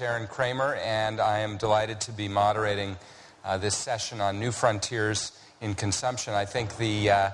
Aron Cramer, and I am delighted to be moderating uh, this session on new frontiers in consumption. I think the, uh,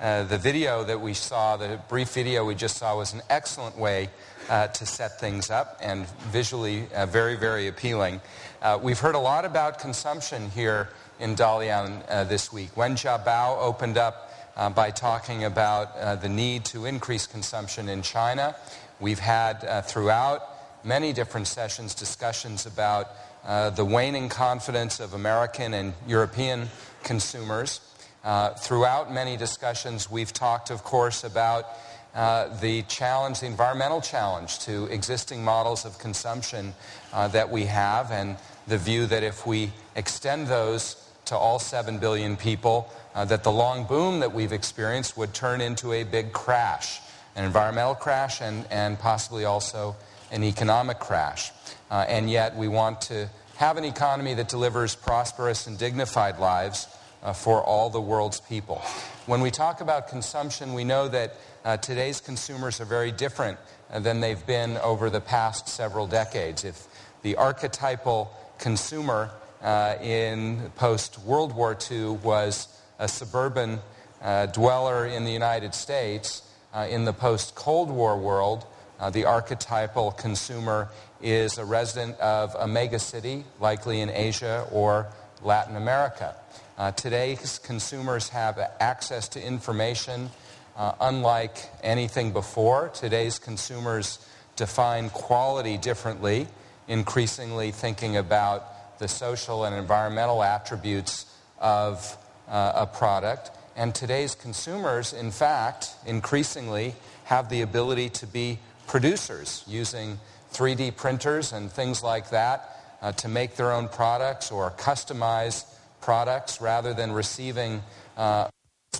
uh, the video that we saw, the brief video we just saw, was an excellent way uh, to set things up and visually uh, very, very appealing. Uh, we've heard a lot about consumption here in Dalian this week. Wen Jiabao opened up by talking about the need to increase consumption in China. We've had throughout many different sessions discussions about uh, the waning confidence of American and European consumers. Uh, throughout many discussions, we've talked, of course, about uh, the challenge, the environmental challenge to existing models of consumption uh, that we have, and the view that if we extend those to all 7 billion people, uh, that the long boom that we've experienced would turn into a big crash, an environmental crash, and, and possibly also an economic crash. Uh, and yet we want to have an economy that delivers prosperous and dignified lives uh, for all the world's people. When we talk about consumption, we know that uh, today's consumers are very different uh, than they've been over the past several decades. If the archetypal consumer uh, in post-World War II was a suburban uh, dweller in the United States, in the post-Cold War world, uh, the archetypal consumer is a resident of a megacity, likely in Asia or Latin America. Uh, today's consumers have access to information uh, unlike anything before. Today's consumers define quality differently, increasingly thinking about the social and environmental attributes of uh, a product. And today's consumers, in fact, increasingly have the ability to be producers using 3D printers and things like that uh, to make their own products or customize products rather than receiving uh,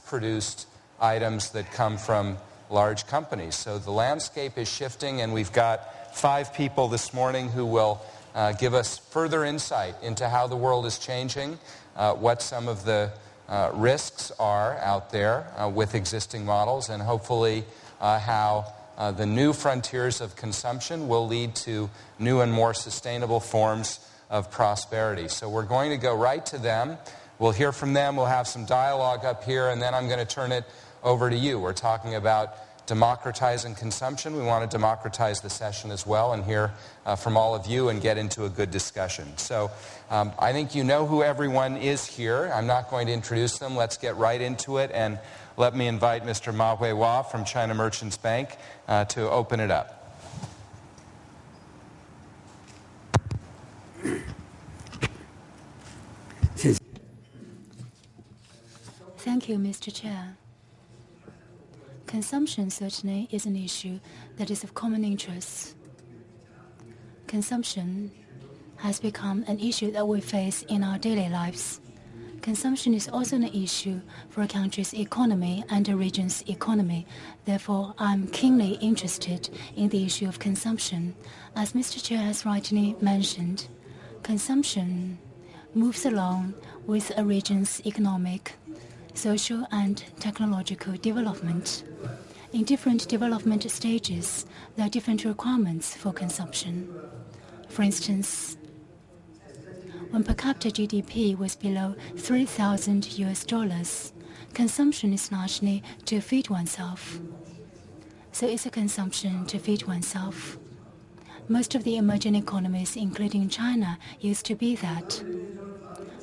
produced items that come from large companies. So the landscape is shifting, and we've got five people this morning who will uh, give us further insight into how the world is changing, uh, what some of the uh, risks are out there uh, with existing models, and hopefully how uh, the new frontiers of consumption will lead to new and more sustainable forms of prosperity. So we're going to go right to them. We'll hear from them. We'll have some dialogue up here, and then I'm going to turn it over to you. We're talking about democratizing consumption. We want to democratize the session as well and hear uh, from all of you and get into a good discussion. So um, I think you know who everyone is here. I'm not going to introduce them. Let's get right into it. And let me invite Mr. Ma Weihua from China Merchants Bank uh, to open it up. Thank you, Mr. Chair. Consumption certainly is an issue that is of common interest. Consumption has become an issue that we face in our daily lives. Consumption is also an issue for a country's economy and a region's economy. Therefore, I'm keenly interested in the issue of consumption. As Mr. Chair has rightly mentioned, consumption moves along with a region's economic, social, and technological development. In different development stages, there are different requirements for consumption. For instance, when per capita GDP was below 3,000 US dollars, consumption is largely to feed oneself. So it's a consumption to feed oneself. Most of the emerging economies, including China, used to be that.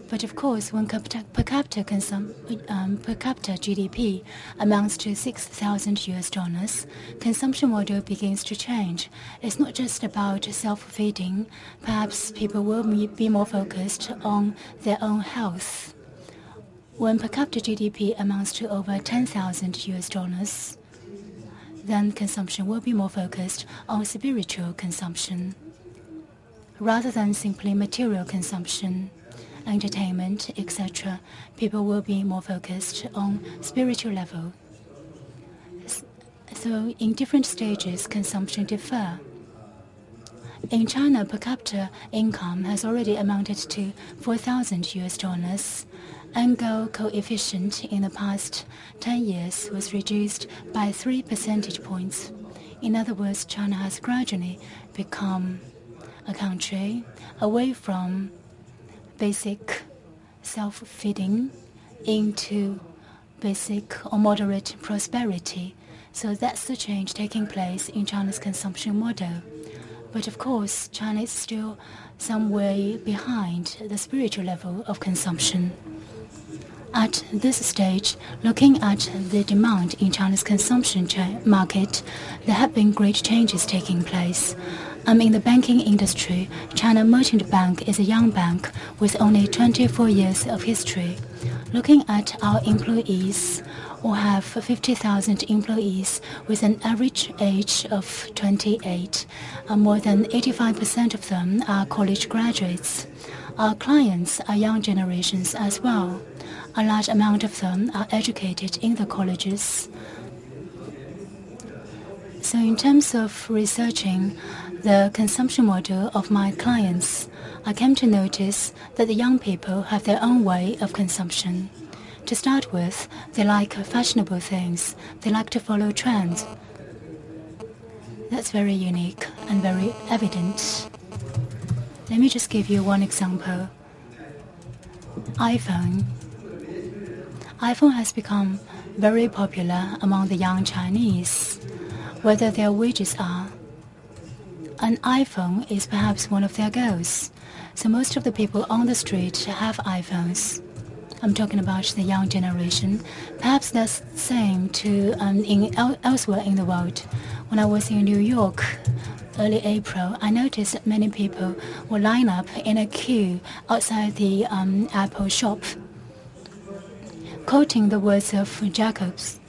But of course, when per capita, consum, um, per capita GDP amounts to 6,000 US dollars, consumption model begins to change. It's not just about self-feeding. Perhaps people will be more focused on their own health. When per capita GDP amounts to over 10,000 US dollars, then consumption will be more focused on spiritual consumption rather than simply material consumption entertainment, etc., people will be more focused on spiritual level. So in different stages, consumption differ. In China, per capita income has already amounted to 4,000 US dollars. Engel coefficient in the past 10 years was reduced by 3 percentage points. In other words, China has gradually become a country away from basic self-feeding into basic or moderate prosperity. So that's the change taking place in China's consumption model. But of course, China is still some way behind the spiritual level of consumption. At this stage, looking at the demand in China's consumption market, there have been great changes taking place. Um, in the banking industry, China Merchant Bank is a young bank with only 24 years of history. Looking at our employees, we have 50,000 employees with an average age of 28. Uh, more than 85% of them are college graduates. Our clients are young generations as well. A large amount of them are educated in the colleges. So in terms of researching the consumption model of my clients, I came to notice that the young people have their own way of consumption. To start with, they like fashionable things. They like to follow trends. That's very unique and very evident. Let me just give you one example. iPhone. iPhone has become very popular among the young Chinese, whether their wages are an iPhone is perhaps one of their goals. So most of the people on the street have iPhones. I'm talking about the young generation. Perhaps that's the same to um, in el elsewhere in the world. When I was in New York early April, I noticed that many people were lined up in a queue outside the um, Apple shop. Quoting the words of Jacobs,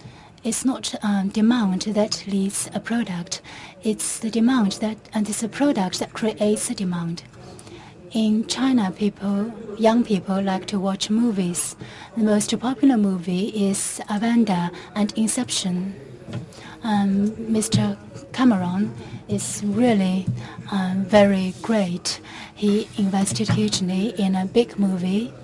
it's not um, demand that leads a product, it's the demand that, and it's the product that creates the demand. In China, people, young people like to watch movies. The most popular movie is Avatar and Inception. Um, Mr. Cameron is really um, very great. He invested hugely in a big movie a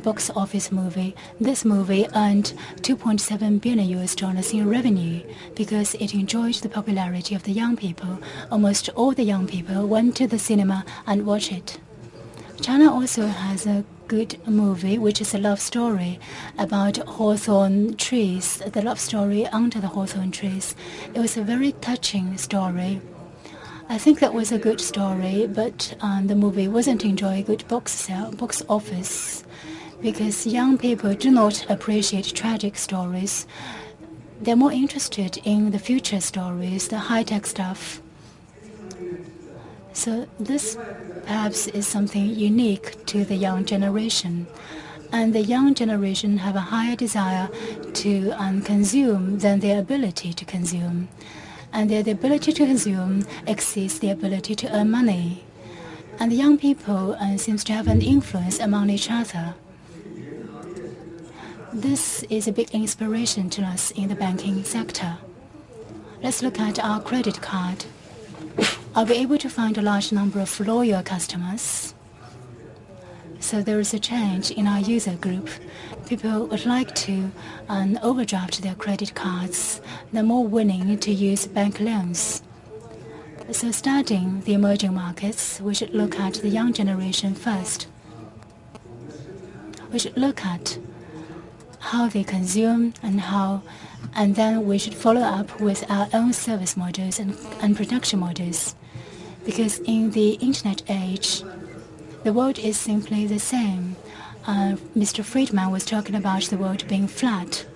box office movie. This movie earned 2.7 billion US dollars in revenue because it enjoyed the popularity of the young people. Almost all the young people went to the cinema and watched it. China also has a good movie, which is a love story about hawthorn trees, the love story under the hawthorn trees. It was a very touching story. I think that was a good story, but um, the movie wasn't enjoying good box sale, box office because young people do not appreciate tragic stories. They're more interested in the future stories, the high-tech stuff. So this perhaps is something unique to the young generation. And the young generation have a higher desire to um, consume than their ability to consume. And their ability to consume exceeds the ability to earn money. And the young people uh, seems to have an influence among each other. This is a big inspiration to us in the banking sector. Let's look at our credit card. Are we able to find a large number of loyal customers? So there is a change in our user group. People would like to um, overdraft their credit cards. They're more willing to use bank loans. So studying the emerging markets, we should look at the young generation first. We should look at how they consume and how, and then we should follow up with our own service models and, and production models. Because in the internet age, the world is simply the same. Uh, Mr. Friedman was talking about the world being flat.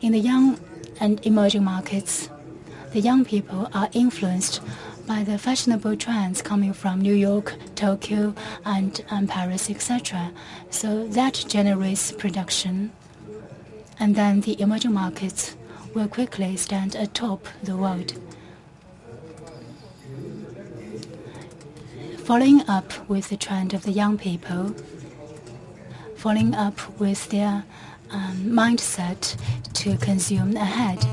In the young and emerging markets, the young people are influenced by the fashionable trends coming from New York, Tokyo, and, and Paris, etc. So that generates production and then the emerging markets will quickly stand atop the world. Following up with the trend of the young people, following up with their um, mindset to consume ahead,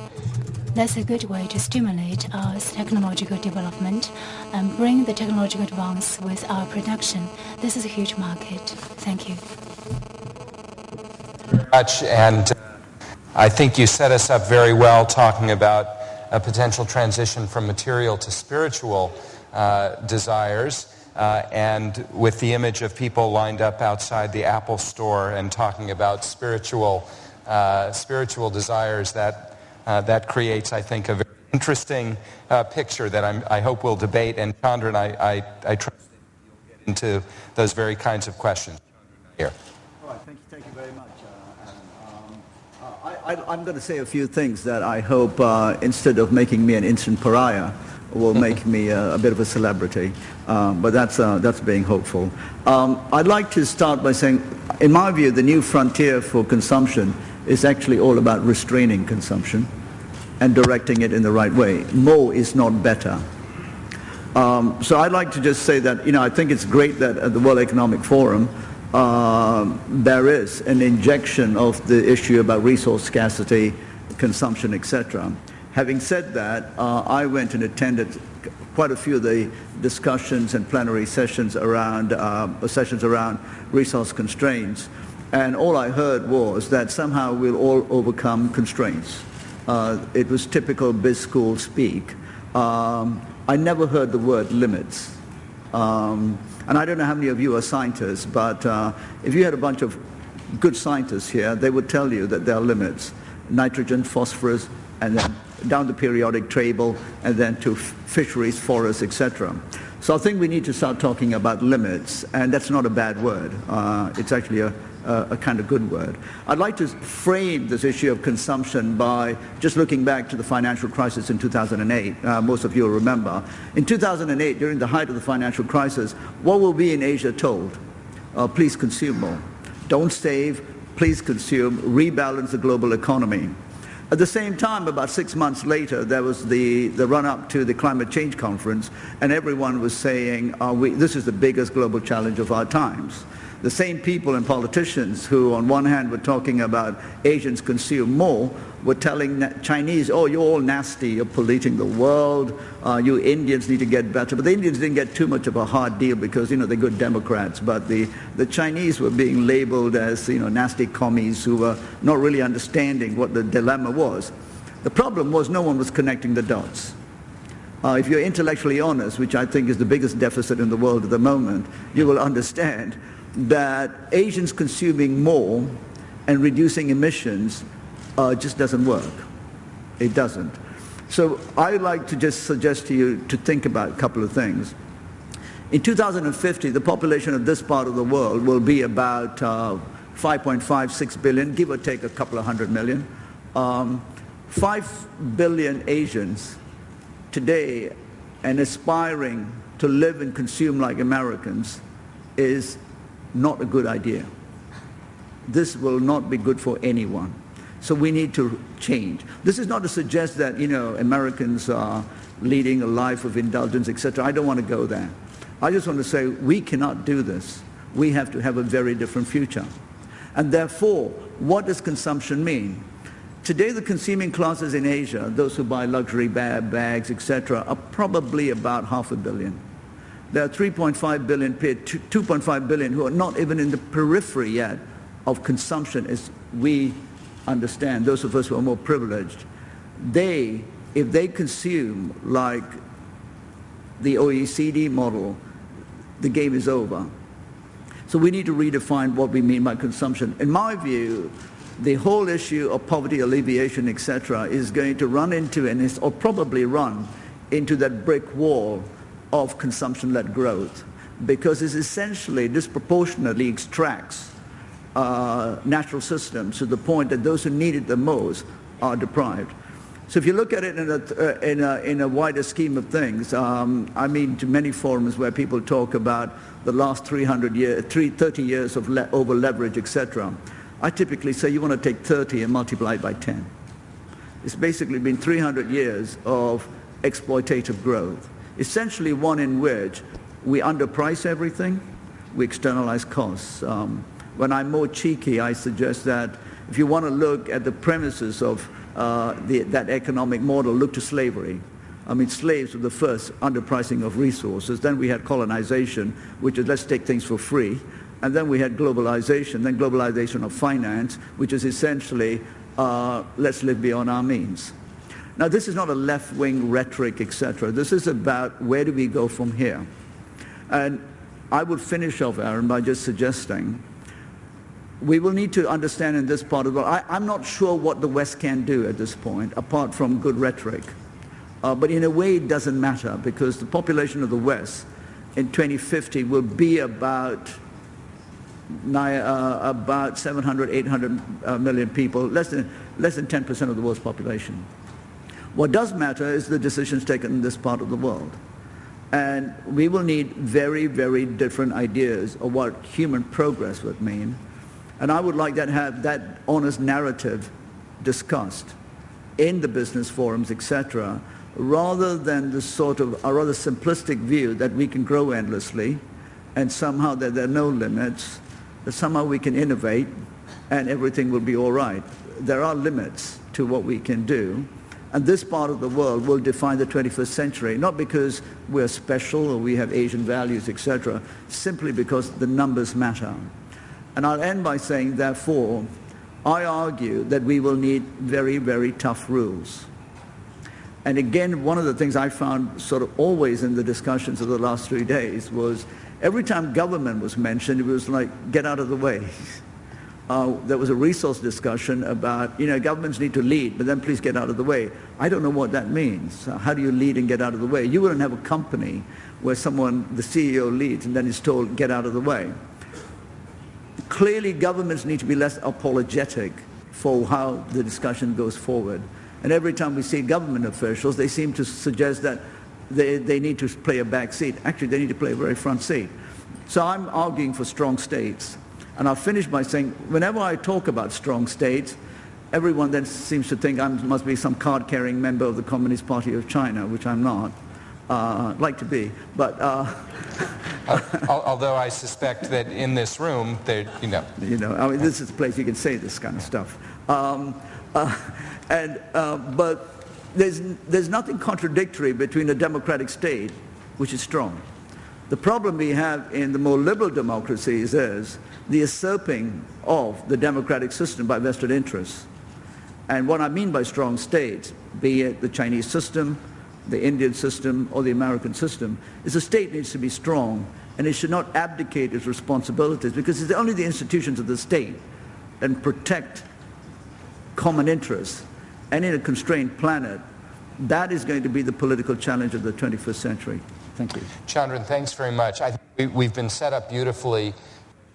that's a good way to stimulate our technological development and bring the technological advance with our production. This is a huge market. Thank you. Much and I think you set us up very well talking about a potential transition from material to spiritual uh, desires. uh, and with the image of people lined up outside the Apple store and talking about spiritual, uh, spiritual desires, that, uh, that creates, I think, a very interesting uh, picture that I'm, i hope we'll debate. And Chandran, I, I, I trust that you'll get into those very kinds of questions here. All right, thank you, thank you very much. I, am going to say a few things that I hope, uh, instead of making me an instant pariah, will make me a, a, bit of a celebrity. Um, but that's, uh, that's being hopeful. Um, I'd like to start by saying, in my view, the new frontier for consumption is actually all about restraining consumption and directing it in the right way. More is not better. Um, so I'd like to just say that, you know, I think it's great that at the World Economic Forum, uh, there is an injection of the issue about resource scarcity, consumption, etc. Having said that, uh, I went and attended quite a few of the discussions and plenary sessions around uh, sessions around resource constraints, and all I heard was that somehow we'll all overcome constraints. Uh, it was typical biz school speak. Um, I never heard the word limits. Um, and I don't know how many of you are scientists, but uh, if you had a bunch of good scientists here, they would tell you that there are limits. Nitrogen, phosphorus, and then down the periodic table, and then to fisheries, forests, etc. So I think we need to start talking about limits, and that's not a bad word. Uh, it's actually a, uh, a kind of good word. I'd like to frame this issue of consumption by just looking back to the financial crisis in 2008. Uh, most of you will remember. In 2008, during the height of the financial crisis, what were we in Asia told? Uh, please consume more. Don't save, please consume, rebalance the global economy. At the same time, about six months later, there was the, the run-up to the climate change conference, and everyone was saying, we, this is the biggest global challenge of our times. The same people and politicians who on one hand were talking about Asians consume more were telling Chinese, oh, you're all nasty, you're polluting the world, uh, you Indians need to get better. But the Indians didn't get too much of a hard deal because, you know, they're good Democrats. But the, the Chinese were being labeled as, you know, nasty commies who were not really understanding what the dilemma was. The problem was no one was connecting the dots. Uh, if you're intellectually honest, which I think is the biggest deficit in the world at the moment, you will understand that Asians consuming more and reducing emissions uh, just doesn't work. It doesn't. So I'd like to just suggest to you to think about a couple of things. In 2050, the population of this part of the world will be about uh, 5.56 billion, give or take a couple of hundred million. Um, 5 billion Asians today and aspiring to live and consume like Americans is not a good idea. This will not be good for anyone. So we need to change. This is not to suggest that, you know, Americans are leading a life of indulgence, etc. I don't want to go there. I just want to say we cannot do this. We have to have a very different future. And therefore, what does consumption mean? Today, the consuming classes in Asia, those who buy luxury bag, bags, etc., are probably about half a billion. There are 3.5 billion, 2.5 billion who are not even in the periphery yet of consumption as we understand, those of us who are more privileged. They, if they consume like the OECD model, the game is over. So we need to redefine what we mean by consumption. In my view, the whole issue of poverty alleviation, etc., is going to run into, and is, or probably run into that brick wall of consumption-led growth because it essentially disproportionately extracts uh, natural systems to the point that those who need it the most are deprived. So if you look at it in a, uh, in a, in a wider scheme of things, um, I mean to many forums where people talk about the last 300 years, 30 years of le over leverage, etc. I typically say you want to take 30 and multiply it by 10. It's basically been 300 years of exploitative growth essentially one in which we underprice everything, we externalize costs. Um, when I'm more cheeky, I suggest that if you want to look at the premises of uh, the, that economic model, look to slavery. I mean, slaves were the first underpricing of resources. Then we had colonization, which is let's take things for free. And then we had globalization, then globalization of finance, which is essentially uh, let's live beyond our means. Now, this is not a left-wing rhetoric, etc. This is about where do we go from here. And I would finish off, Aron, by just suggesting we will need to understand in this part of the world, I, am not sure what the West can do at this point, apart from good rhetoric. Uh, but in a way, it doesn't matter because the population of the West in 2050 will be about uh, about 700, 800 uh, million people, less than, less than 10% of the world's population. What does matter is the decisions taken in this part of the world. And we will need very, very different ideas of what human progress would mean. And I would like to have that honest narrative discussed in the business forums, etc., rather than the sort of a rather simplistic view that we can grow endlessly and somehow that there are no limits, that somehow we can innovate and everything will be all right. There are limits to what we can do. And this part of the world will define the 21st century, not because we're special or we have Asian values, etc., simply because the numbers matter. And I'll end by saying, therefore, I argue that we will need very, very tough rules. And again, one of the things I found sort of always in the discussions of the last three days was every time government was mentioned, it was like, get out of the way. Uh, there was a resource discussion about, you know, governments need to lead, but then please get out of the way. I don't know what that means. Uh, how do you lead and get out of the way? You wouldn't have a company where someone, the CEO leads and then is told, get out of the way. Clearly, governments need to be less apologetic for how the discussion goes forward. And every time we see government officials, they seem to suggest that they, they need to play a back seat. Actually, they need to play a very front seat. So I'm arguing for strong states. And I'll finish by saying, whenever I talk about strong states, everyone then seems to think I must be some card-carrying member of the Communist Party of China, which I'm not. Uh, like to be, but... Uh, although I suspect that in this room, you know... You know, I mean, this is a place you can say this kind of stuff. Um, uh, and, uh, but there's, there's nothing contradictory between a democratic state, which is strong. The problem we have in the more liberal democracies is the usurping of the democratic system by vested interests. And what I mean by strong states, be it the Chinese system, the Indian system, or the American system, is a state needs to be strong and it should not abdicate its responsibilities because it's only the institutions of the state that protect common interests and in a constrained planet, that is going to be the political challenge of the 21st century. Thank you. Chandran, thanks very much. I think we, have been set up beautifully.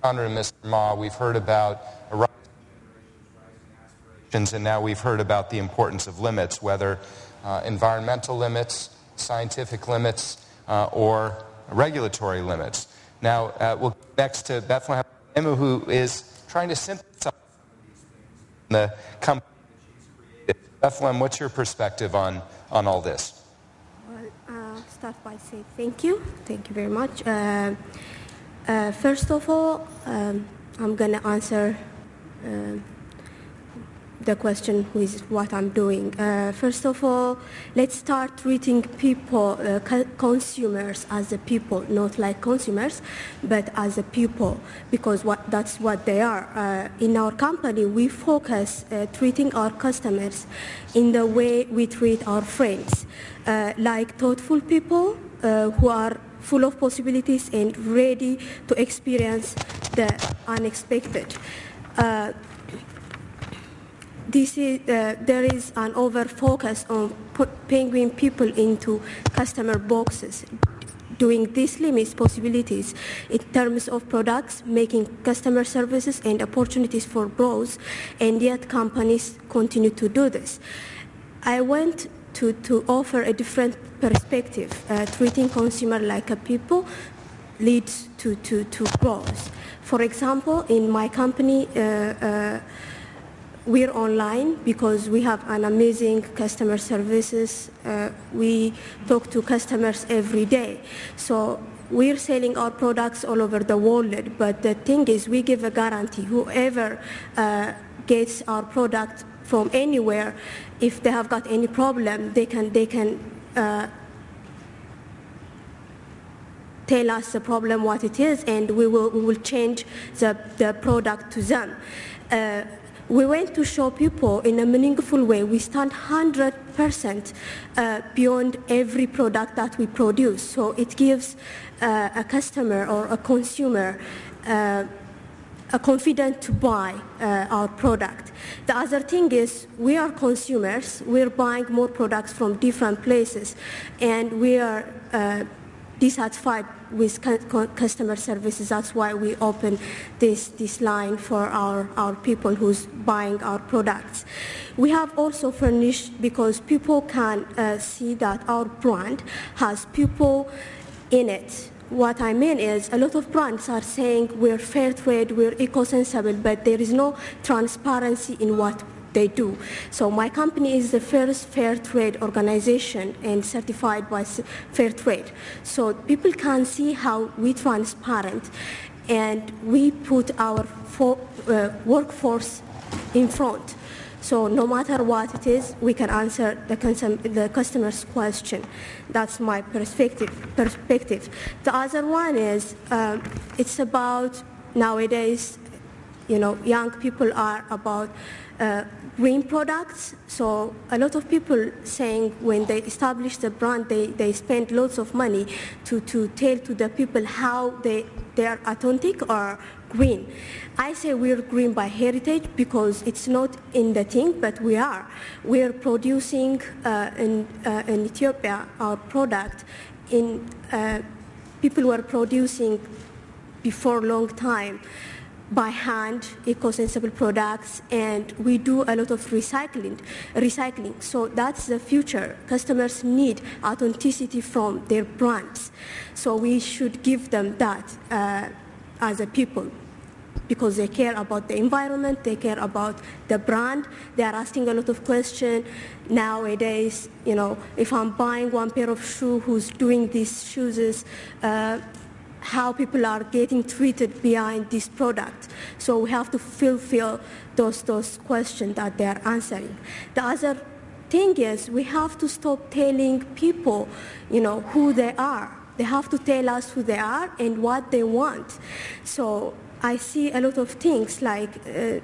Chandran and Mr. Ma, we've heard about aspirations, and now we've heard about the importance of limits, whether uh, environmental limits, scientific limits, uh, or regulatory limits. Now, uh, we'll go next to Bethlehem, Emma, who is trying to synthesize the company Bethlehem, what's your perspective on, on all this? Well, uh, start by saying thank you. Thank you very much. Uh, uh, first of all, um, I'm going to answer uh, the question with what I'm doing. Uh, first of all, let's start treating people, uh, co consumers as a people, not like consumers, but as a people, because what, that's what they are. Uh, in our company, we focus uh, treating our customers in the way we treat our friends, uh, like thoughtful people uh, who are full of possibilities and ready to experience the unexpected this is, uh, there is an over focus on penguin people into customer boxes. Doing this limits possibilities in terms of products, making customer services and opportunities for growth, and yet companies continue to do this. I want to, to offer a different perspective. Uh, treating consumer like a people leads to, to, to growth. For example, in my company, uh, uh we're online because we have an amazing customer services. Uh, we talk to customers every day. So we're selling our products all over the world, but the thing is we give a guarantee. Whoever uh, gets our product from anywhere, if they have got any problem, they can, they can uh, tell us the problem, what it is, and we will, we will change the, the product to them. Uh, we want to show people in a meaningful way we stand 100% uh, beyond every product that we produce. So it gives uh, a customer or a consumer uh, a confidence to buy uh, our product. The other thing is we are consumers. We're buying more products from different places, and we are uh, dissatisfied with customer services. That's why we open this, this line for our, our people who's buying our products. We have also furnished because people can uh, see that our brand has people in it what I mean is a lot of brands are saying we're fair trade, we're eco-sensible, but there is no transparency in what they do. So my company is the first fair trade organization and certified by fair trade. So people can see how we transparent and we put our uh, workforce in front. So no matter what it is, we can answer the, the customer's question. That's my perspective. perspective. The other one is um, it's about nowadays, you know, young people are about uh, green products. So a lot of people saying when they establish the brand, they, they spend lots of money to, to tell to the people how they, they are authentic or green. I say we're green by heritage because it's not in the thing, but we are. We're producing uh, in, uh, in Ethiopia our product in, uh, people were producing before long time by hand eco-sensible products and we do a lot of recycling recycling so that's the future customers need authenticity from their brands so we should give them that uh, as a people because they care about the environment, they care about the brand. They are asking a lot of questions nowadays. You know, if I'm buying one pair of shoes, who's doing these shoes, uh, how people are getting treated behind this product. So we have to fulfill those, those questions that they are answering. The other thing is we have to stop telling people, you know, who they are. They have to tell us who they are and what they want. So I see a lot of things like uh,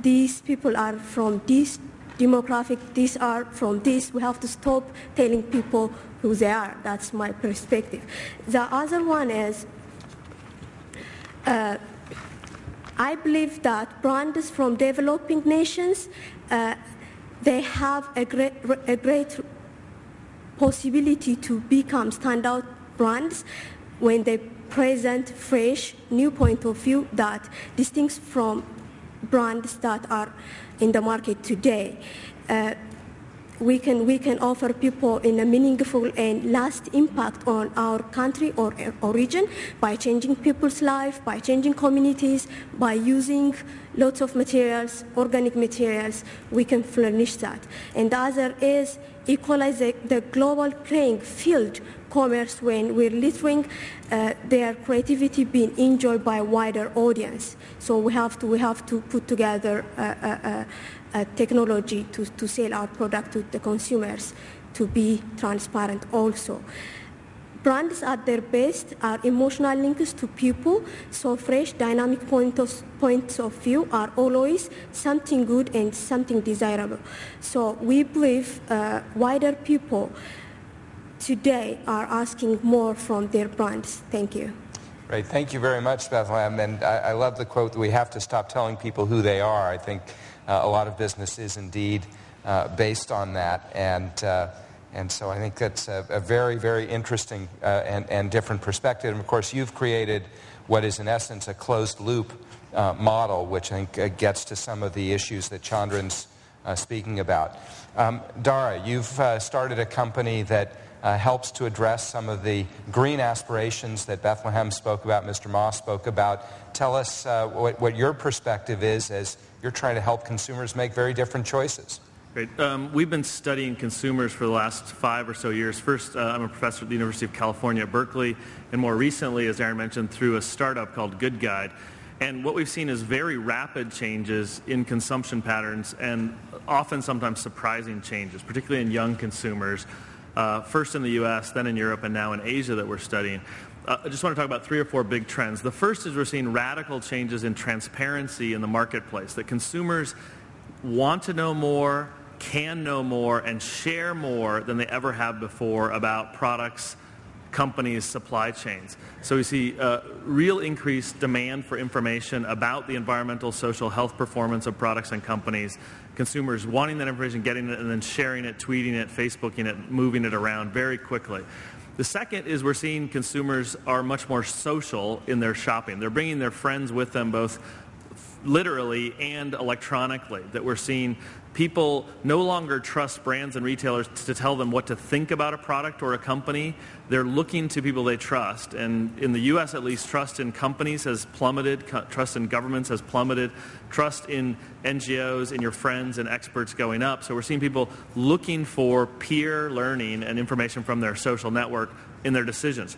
these people are from this demographic, these are from this. We have to stop telling people who they are. That's my perspective. The other one is uh, I believe that brands from developing nations, uh, they have a great, a great possibility to become standout brands when they present fresh, new point of view that distinct from brands that are in the market today. Uh, we can, we can offer people in a meaningful and last impact on our country or, or region by changing people's life, by changing communities, by using lots of materials, organic materials, we can furnish that. And the other is equalize the, the global playing field commerce when we're littering uh, their creativity being enjoyed by a wider audience. So we have to, we have to put together technology to, to sell our product to the consumers to be transparent also. Brands at their best are emotional links to people, so fresh, dynamic point of, points of view are always something good and something desirable. So we believe uh, wider people today are asking more from their brands. Thank you. Great. Thank you very much, Bethlehem. And I, I love the quote that we have to stop telling people who they are. I think a lot of business is indeed uh, based on that. And uh, and so I think that's a, a very, very interesting uh, and, and different perspective. And of course, you've created what is in essence a closed loop uh, model, which I think uh, gets to some of the issues that Chandran's uh, speaking about. Um, Dara, you've uh, started a company that uh, helps to address some of the green aspirations that Bethlehem spoke about, Mr. Moss spoke about. Tell us what, what your perspective is as you're trying to help consumers make very different choices. Great. Um, we've been studying consumers for the last five or so years. First, uh, I'm a professor at the University of California Berkeley, and more recently, as Aron mentioned, through a startup called Good Guide. And what we've seen is very rapid changes in consumption patterns and often sometimes surprising changes, particularly in young consumers, uh, first in the US, then in Europe, and now in Asia that we're studying. Uh, I just want to talk about three or four big trends. The first is we're seeing radical changes in transparency in the marketplace, that consumers want to know more, can know more, and share more than they ever have before about products, companies' supply chains. So we see uh, real increased demand for information about the environmental, social, health performance of products and companies. Consumers wanting that information, getting it, and then sharing it, tweeting it, Facebooking it, moving it around very quickly. The second is we're seeing consumers are much more social in their shopping. They're bringing their friends with them both literally and electronically. That we're seeing people no longer trust brands and retailers to tell them what to think about a product or a company. They're looking to people they trust. And in the U.S. at least, trust in companies has plummeted, trust in governments has plummeted, trust in NGOs, in your friends and experts going up. So we're seeing people looking for peer learning and information from their social network in their decisions.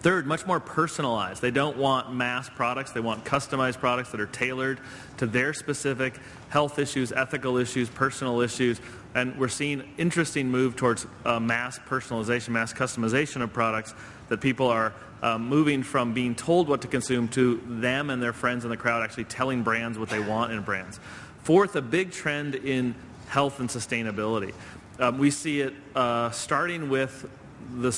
Third, much more personalized. They don't want mass products. They want customized products that are tailored to their specific health issues, ethical issues, personal issues. And we're seeing interesting move towards uh, mass personalization, mass customization of products that people are uh, moving from being told what to consume to them and their friends in the crowd actually telling brands what they want in brands. Fourth, a big trend in health and sustainability. Um, we see it uh, starting with the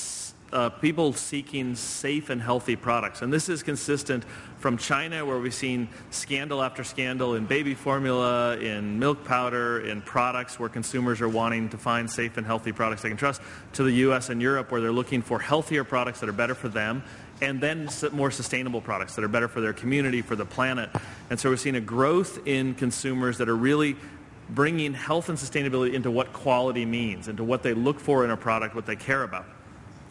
uh, people seeking safe and healthy products. And this is consistent from China, where we've seen scandal after scandal in baby formula, in milk powder, in products where consumers are wanting to find safe and healthy products they can trust, to the US and Europe, where they're looking for healthier products that are better for them and then more sustainable products that are better for their community, for the planet. And so we're seeing a growth in consumers that are really bringing health and sustainability into what quality means, into what they look for in a product, what they care about.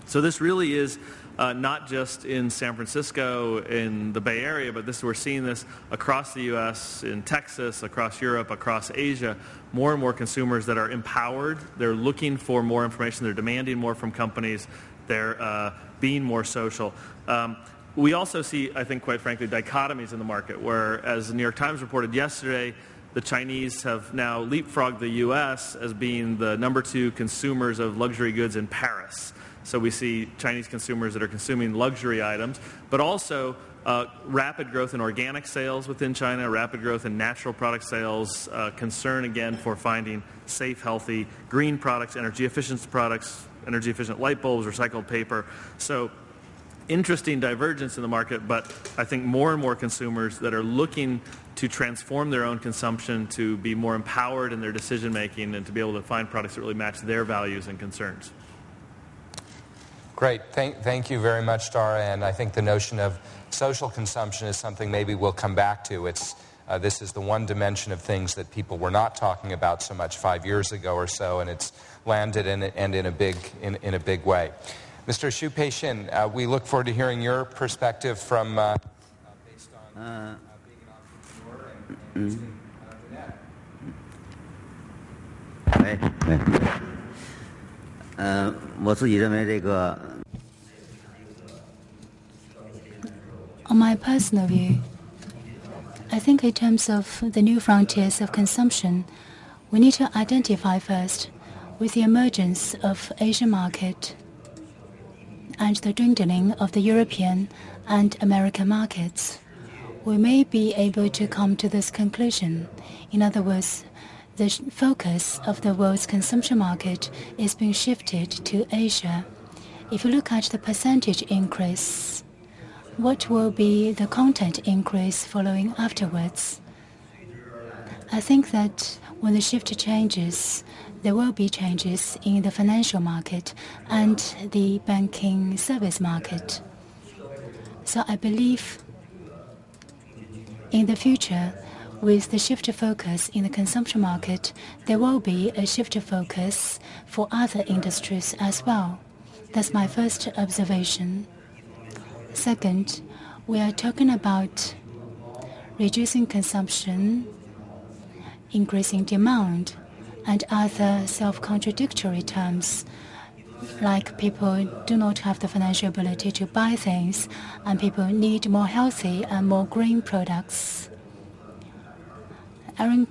So this really is uh, not just in San Francisco, in the Bay Area, but this we're seeing this across the U.S., in Texas, across Europe, across Asia. More and more consumers that are empowered. They're looking for more information. They're demanding more from companies. They're uh, being more social. Um, we also see, I think, quite frankly, dichotomies in the market, where, as the New York Times reported yesterday, the Chinese have now leapfrogged the U.S. as being the number two consumers of luxury goods in Paris. So we see Chinese consumers that are consuming luxury items, but also uh, rapid growth in organic sales within China, rapid growth in natural product sales, uh, concern again for finding safe, healthy, green products, energy efficient products, energy efficient light bulbs, recycled paper. So interesting divergence in the market, but I think more and more consumers that are looking to transform their own consumption to be more empowered in their decision making and to be able to find products that really match their values and concerns. Great. Thank, thank you very much, Dara. And I think the notion of social consumption is something maybe we'll come back to. It's, uh, this is the one dimension of things that people were not talking about so much five years ago or so, and it's landed in, and in a big, in, in a big way. Mr. Xu Pei-shin, uh, we look forward to hearing your perspective from uh, based on uh, being an entrepreneur and, and mm. 呃，我自己认为这个 On my personal view, I think in terms of the new frontiers of consumption, we need to identify first with the emergence of Asian market and the dwindling of the European and American markets. We may be able to come to this conclusion. In other words, the focus of the world's consumption market is being shifted to Asia. If you look at the percentage increase, what will be the content increase following afterwards? I think that when the shift changes, there will be changes in the financial market and the banking service market. So I believe in the future, with the shift of focus in the consumption market, there will be a shift of focus for other industries as well. That's my first observation. Second, we are talking about reducing consumption, increasing demand, and other self-contradictory terms like people do not have the financial ability to buy things and people need more healthy and more green products. Aron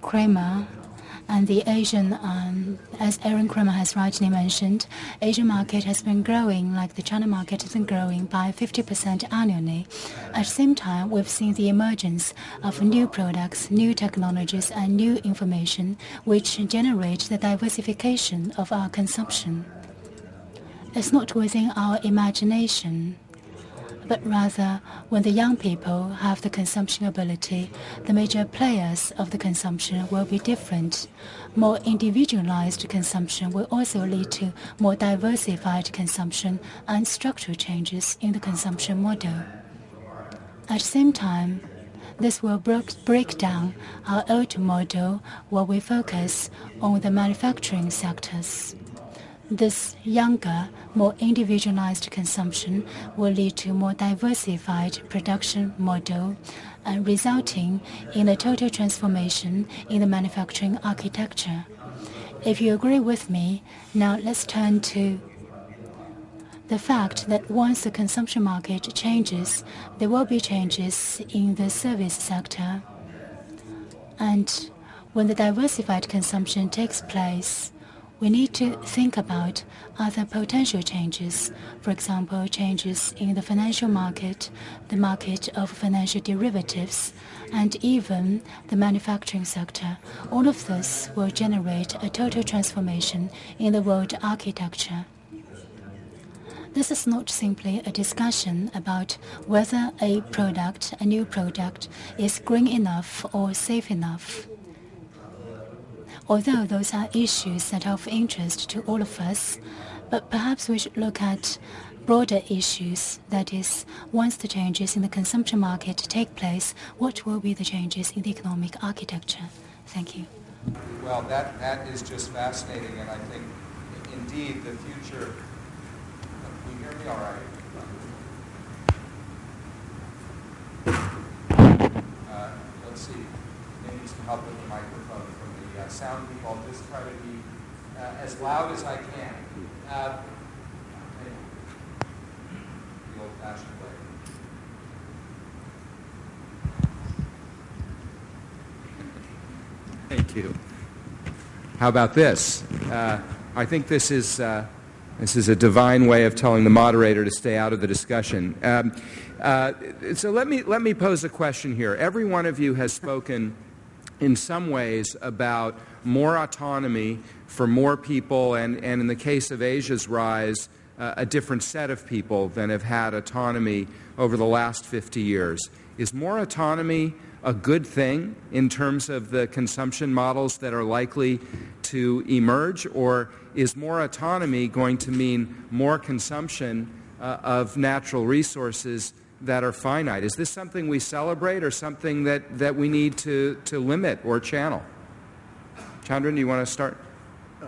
Cramer And the Asian, um, as Aron Cramer has rightly mentioned, Asian market has been growing like the China market has been growing by 50% annually. At the same time, we've seen the emergence of new products, new technologies, and new information which generate the diversification of our consumption. It's not within our imagination but rather when the young people have the consumption ability, the major players of the consumption will be different. More individualized consumption will also lead to more diversified consumption and structural changes in the consumption model. At the same time, this will break down our old model where we focus on the manufacturing sectors. This younger, more individualized consumption will lead to more diversified production model, and resulting in a total transformation in the manufacturing architecture. If you agree with me, now let's turn to the fact that once the consumption market changes, there will be changes in the service sector. And when the diversified consumption takes place, we need to think about other potential changes. For example, changes in the financial market, the market of financial derivatives, and even the manufacturing sector. All of this will generate a total transformation in the world architecture. This is not simply a discussion about whether a product, a new product, is green enough or safe enough although those are issues that are of interest to all of us, but perhaps we should look at broader issues. That is, once the changes in the consumption market take place, what will be the changes in the economic architecture? Thank you. Well, that, that is just fascinating, and I think, indeed, the future... Can you hear me all right? Uh, let's see. Maybe some help with the microphone sound people. I'll just try to be uh, as loud as I can. Uh, the old-fashioned way. Thank you. How about this? Uh, I think this is uh, this is a divine way of telling the moderator to stay out of the discussion. Um, uh, so let me let me pose a question here. Every one of you has spoken in some ways about more autonomy for more people, and, and in the case of Asia's rise, uh, a different set of people than have had autonomy over the last 50 years. Is more autonomy a good thing in terms of the consumption models that are likely to emerge, or is more autonomy going to mean more consumption uh, of natural resources that are finite. Is this something we celebrate or something that, that we need to, to limit or channel? Chandran, do you want to start? Uh,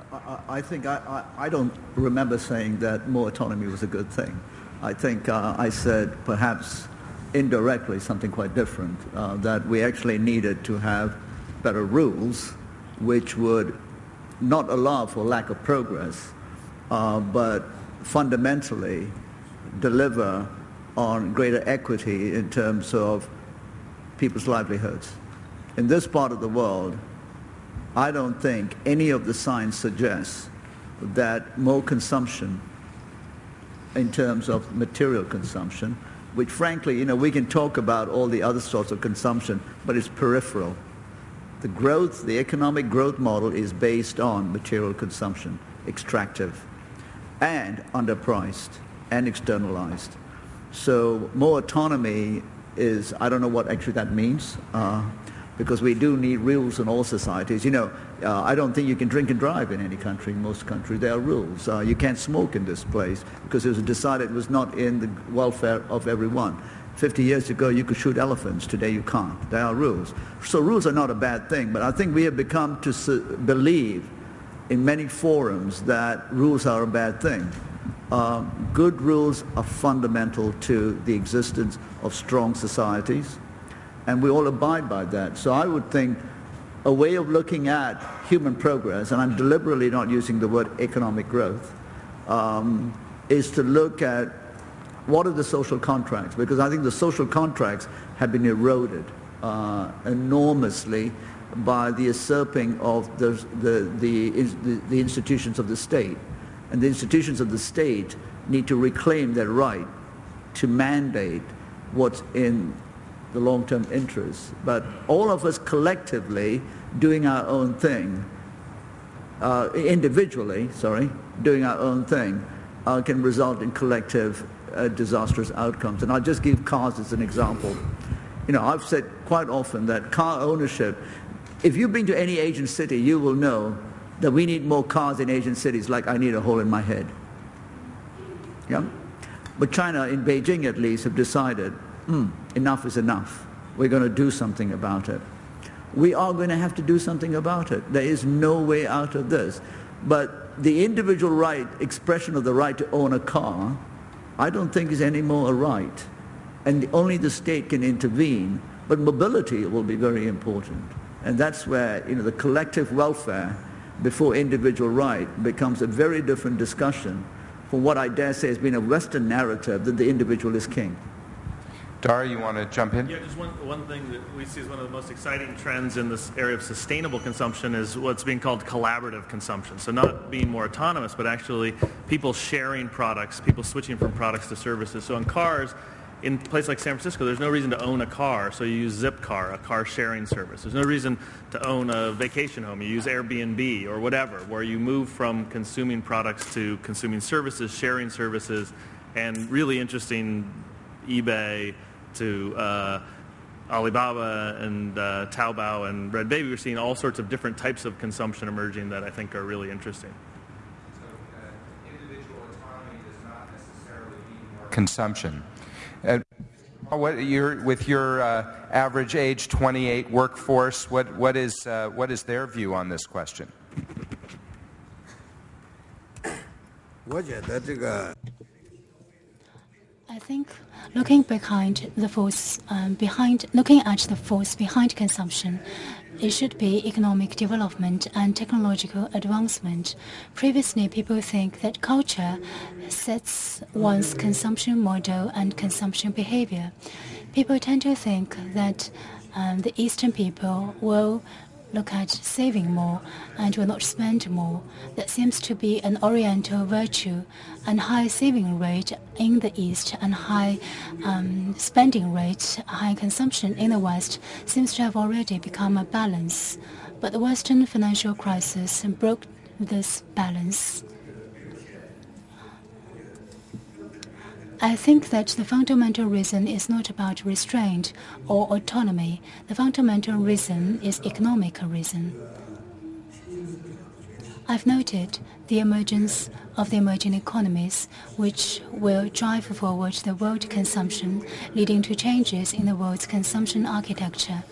I, I think I, I, I, don't remember saying that more autonomy was a good thing. I think uh, I said perhaps indirectly something quite different, uh, that we actually needed to have better rules which would not allow for lack of progress, uh, but fundamentally deliver on greater equity in terms of people's livelihoods. In this part of the world, I don't think any of the signs suggests that more consumption in terms of material consumption, which frankly, you know, we can talk about all the other sorts of consumption, but it's peripheral. The growth, the economic growth model is based on material consumption, extractive, and underpriced and externalized. So more autonomy is, I don't know what actually that means, uh, because we do need rules in all societies. You know, uh, I don't think you can drink and drive in any country. In most countries, there are rules. Uh, you can't smoke in this place because it was decided it was not in the welfare of everyone. 50 years ago, you could shoot elephants. Today, you can't. There are rules. So rules are not a bad thing, but I think we have become to believe in many forums that rules are a bad thing. Uh, good rules are fundamental to the existence of strong societies, and we all abide by that. So I would think a way of looking at human progress, and I'm deliberately not using the word economic growth, um, is to look at what are the social contracts, because I think the social contracts have been eroded uh, enormously by the usurping of the, the, the, the, the institutions of the state. And the institutions of the state need to reclaim their right to mandate what's in the long-term interests. But all of us collectively doing our own thing, uh, individually, sorry, doing our own thing, uh, can result in collective uh, disastrous outcomes. And I'll just give cars as an example. You know, I've said quite often that car ownership, if you've been to any Asian city, you will know that we need more cars in Asian cities like I need a hole in my head. Yeah? But China, in Beijing at least, have decided, hmm, enough is enough. We're going to do something about it. We are going to have to do something about it. There is no way out of this. But the individual right, expression of the right to own a car, I don't think is any more a right. And only the state can intervene. But mobility will be very important. And that's where you know, the collective welfare before individual right becomes a very different discussion from what I dare say has been a Western narrative that the individual is king. Dara, you want to jump in? Yeah, just one, one thing that we see as one of the most exciting trends in this area of sustainable consumption is what's being called collaborative consumption. So not being more autonomous, but actually people sharing products, people switching from products to services. So in cars, in a place like San Francisco, there's no reason to own a car, so you use Zipcar, a car sharing service. There's no reason to own a vacation home. You use Airbnb or whatever, where you move from consuming products to consuming services, sharing services, and really interesting eBay to uh, Alibaba and uh, Taobao and Red Baby. We're seeing all sorts of different types of consumption emerging that I think are really interesting. So, uh, individual autonomy does not necessarily mean consumption. What, with your uh, average age 28 workforce, what, what, is, uh, what is their view on this question? I think looking behind the force um, behind looking at the force behind consumption it should be economic development and technological advancement. Previously, people think that culture sets one's consumption model and consumption behavior. People tend to think that um, the Eastern people will look at saving more and will not spend more. That seems to be an Oriental virtue, and high saving rate in the East and high um, spending rate, high consumption in the West seems to have already become a balance. But the Western financial crisis broke this balance. I think that the fundamental reason is not about restraint or autonomy. The fundamental reason is economic reason. I've noted the emergence of the emerging economies, which will drive forward the world consumption, leading to changes in the world's consumption architecture.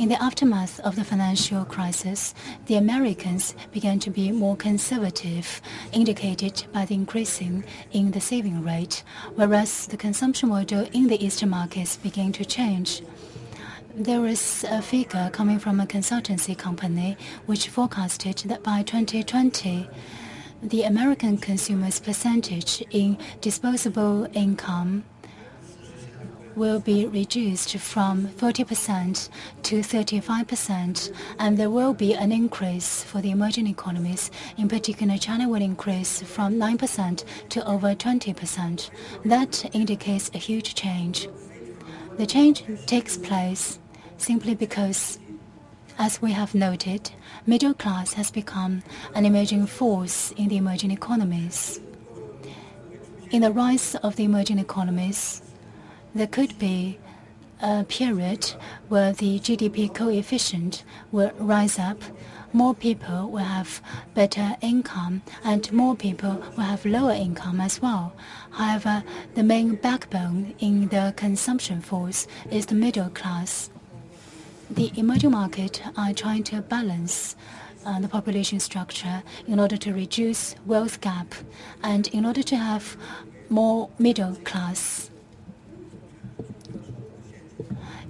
In the aftermath of the financial crisis, the Americans began to be more conservative, indicated by the increasing in the saving rate, whereas the consumption model in the Eastern markets began to change. There is a figure coming from a consultancy company which forecasted that by 2020, the American consumers' percentage in disposable income will be reduced from 40% to 35%, and there will be an increase for the emerging economies. In particular, China will increase from 9% to over 20%. That indicates a huge change. The change takes place simply because as we have noted, middle class has become an emerging force in the emerging economies. In the rise of the emerging economies, there could be a period where the GDP coefficient will rise up, more people will have better income, and more people will have lower income as well. However, the main backbone in the consumption force is the middle class. The emerging market are trying to balance uh, the population structure in order to reduce wealth gap and in order to have more middle class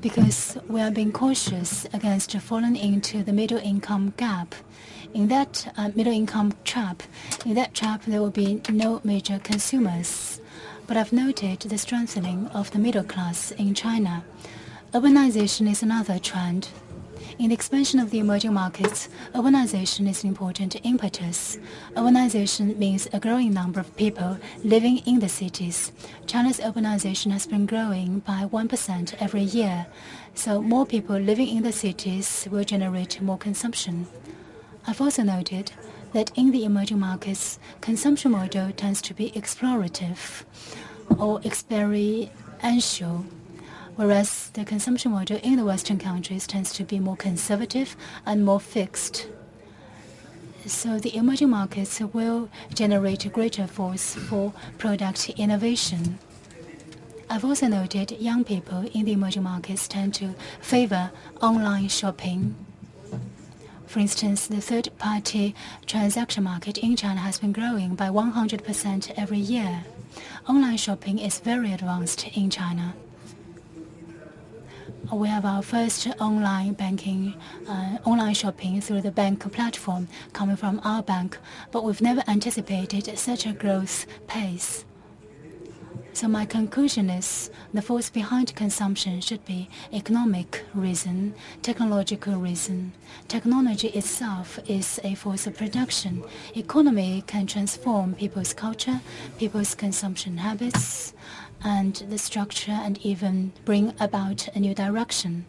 because we are being cautious against falling into the middle income gap. In that uh, middle income trap, in that trap there will be no major consumers. But I've noted the strengthening of the middle class in China. Urbanization is another trend. In the expansion of the emerging markets, urbanization is an important impetus. Urbanization means a growing number of people living in the cities. China's urbanization has been growing by 1% every year, so more people living in the cities will generate more consumption. I've also noted that in the emerging markets, consumption model tends to be explorative or experiential whereas the consumption model in the Western countries tends to be more conservative and more fixed. So the emerging markets will generate a greater force for product innovation. I've also noted young people in the emerging markets tend to favor online shopping. For instance, the third-party transaction market in China has been growing by 100% every year. Online shopping is very advanced in China we have our first online banking, uh, online shopping through the bank platform coming from our bank, but we've never anticipated such a growth pace. So my conclusion is the force behind consumption should be economic reason, technological reason. Technology itself is a force of production. Economy can transform people's culture, people's consumption habits, and the structure and even bring about a new direction.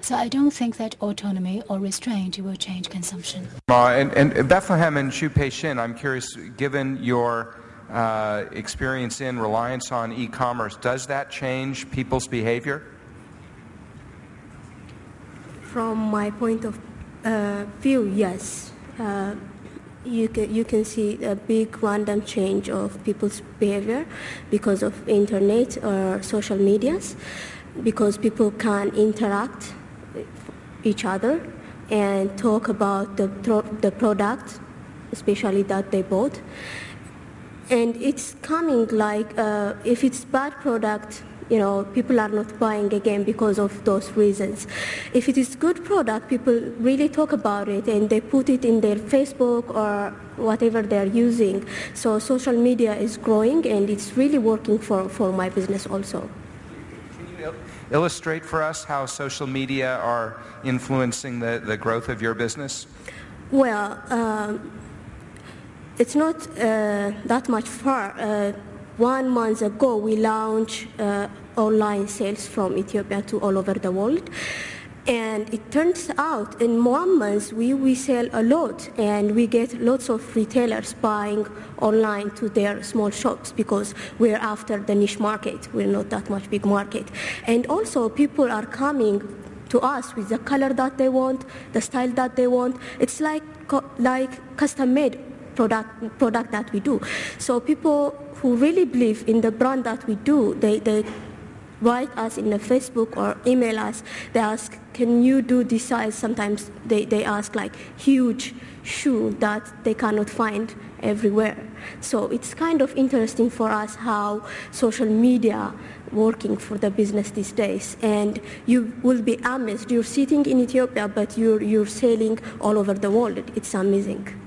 So I don't think that autonomy or restraint will change consumption. Uh, and, and, Bethlehem and Xu Peixin, I'm curious, given your uh, experience in reliance on e-commerce, does that change people's behavior? From my point of uh, view, yes. You can, you can see a big random change of people's behavior because of internet or social medias, because people can interact each other and talk about the, the product, especially that they bought. And it's coming like, uh, if it's bad product, you know, people are not buying again because of those reasons. If it is good product, people really talk about it and they put it in their Facebook or whatever they're using. So social media is growing and it's really working for, for my business also. Can you illustrate for us how social media are influencing the, the growth of your business? Well, um, it's not uh, that much far. Uh, one month ago, we launched uh, online sales from Ethiopia to all over the world. And it turns out in one month we, we sell a lot and we get lots of retailers buying online to their small shops because we're after the niche market. We're not that much big market. And also people are coming to us with the color that they want, the style that they want. It's like, like custom made product, product that we do. So people who really believe in the brand that we do, they, they write us in the Facebook or email us. They ask, can you do this size? Sometimes they, they ask like huge shoe that they cannot find everywhere. So it's kind of interesting for us how social media working for the business these days. And you will be amazed. You're sitting in Ethiopia, but you're, you're selling all over the world. It's amazing.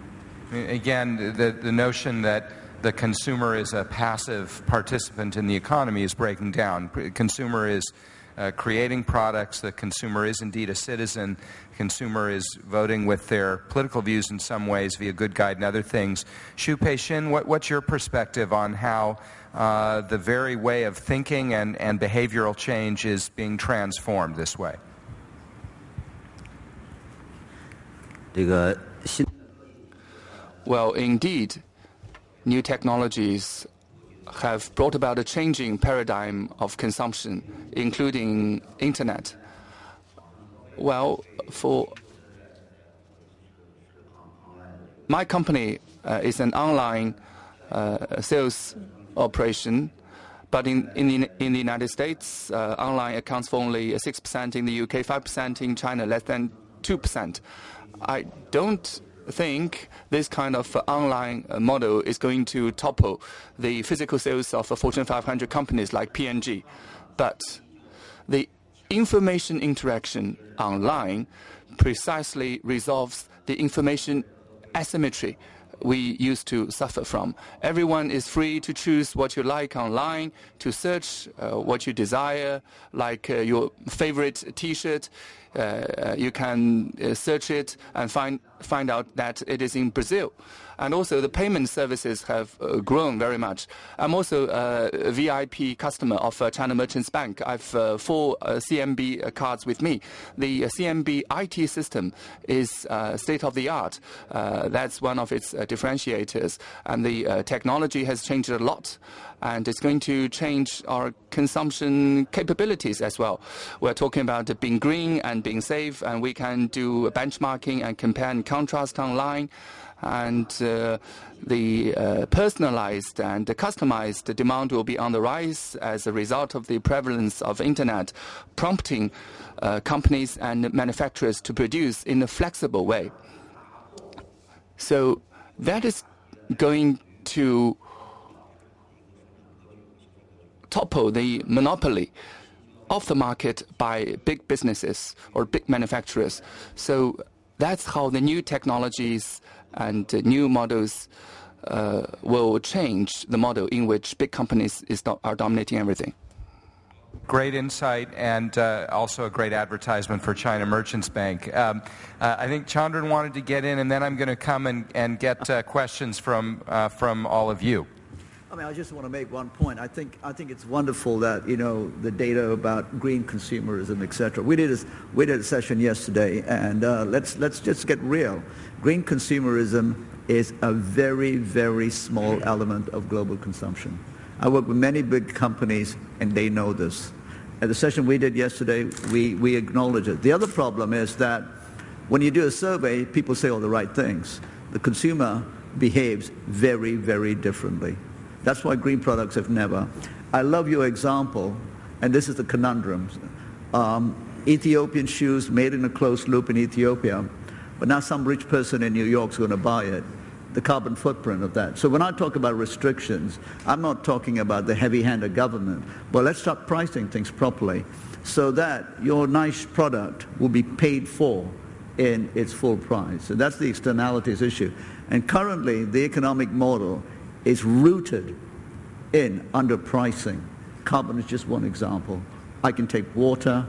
Again, the, the notion that the consumer is a passive participant in the economy is breaking down. Consumer is uh, creating products. The consumer is indeed a citizen. Consumer is voting with their political views in some ways via Good Guide and other things. Xu Peixin, what, what's your perspective on how uh, the very way of thinking and, and behavioral change is being transformed this way? Well, indeed, new technologies have brought about a changing paradigm of consumption, including internet. Well, for my company uh, is an online uh, sales operation, but in, in, the, in the United States, uh, online accounts for only 6%, in the UK 5%, in China less than 2%. I don't think this kind of online uh, model is going to topple the physical sales of Fortune 500 companies like P&G. But the information interaction online precisely resolves the information asymmetry we used to suffer from. Everyone is free to choose what you like online, to search uh, what you desire, like uh, your favorite T-shirt. Uh, uh you can uh, search it and find find out that it is in Brazil and also the payment services have uh, grown very much. I'm also uh, a VIP customer of uh, China Merchants Bank. I've uh, four uh, CMB uh, cards with me. The CMB IT system is state of the art. that's one of its differentiators, and the technology has changed a lot and it's going to change our consumption capabilities as well. We're talking about being green and being safe, and we can do benchmarking and compare and contrast online and uh, the uh, personalized and customized demand will be on the rise as a result of the prevalence of internet, prompting uh, companies and manufacturers to produce in a flexible way. So that is going to topple the monopoly of the market by big businesses or big manufacturers. So that's how the new technologies and new models uh, will change the model in which big companies are dominating everything. Great insight and uh, also a great advertisement for China Merchants Bank. Um, uh, I think Chandran wanted to get in, and then I'm going to come and, and get uh, questions from, uh, from all of you. I mean, I just want to make one point. I think I think it's wonderful that you know the data about green consumerism, etc. We did a, we did a session yesterday, and uh, let's let's just get real. Green consumerism is a very very small element of global consumption. I work with many big companies, and they know this. At the session we did yesterday, we we acknowledge it. The other problem is that when you do a survey, people say all the right things. The consumer behaves very very differently. That's why green products have never. I love your example, and this is the conundrum. Um, Ethiopian shoes made in a closed loop in Ethiopia, but now some rich person in New York is going to buy it. The carbon footprint of that. So when I talk about restrictions, I'm not talking about the heavy-handed government, but let's start pricing things properly so that your nice product will be paid for in its full price. So that's the externalities issue. And currently, the economic model is rooted in underpricing. Carbon is just one example. I can take water,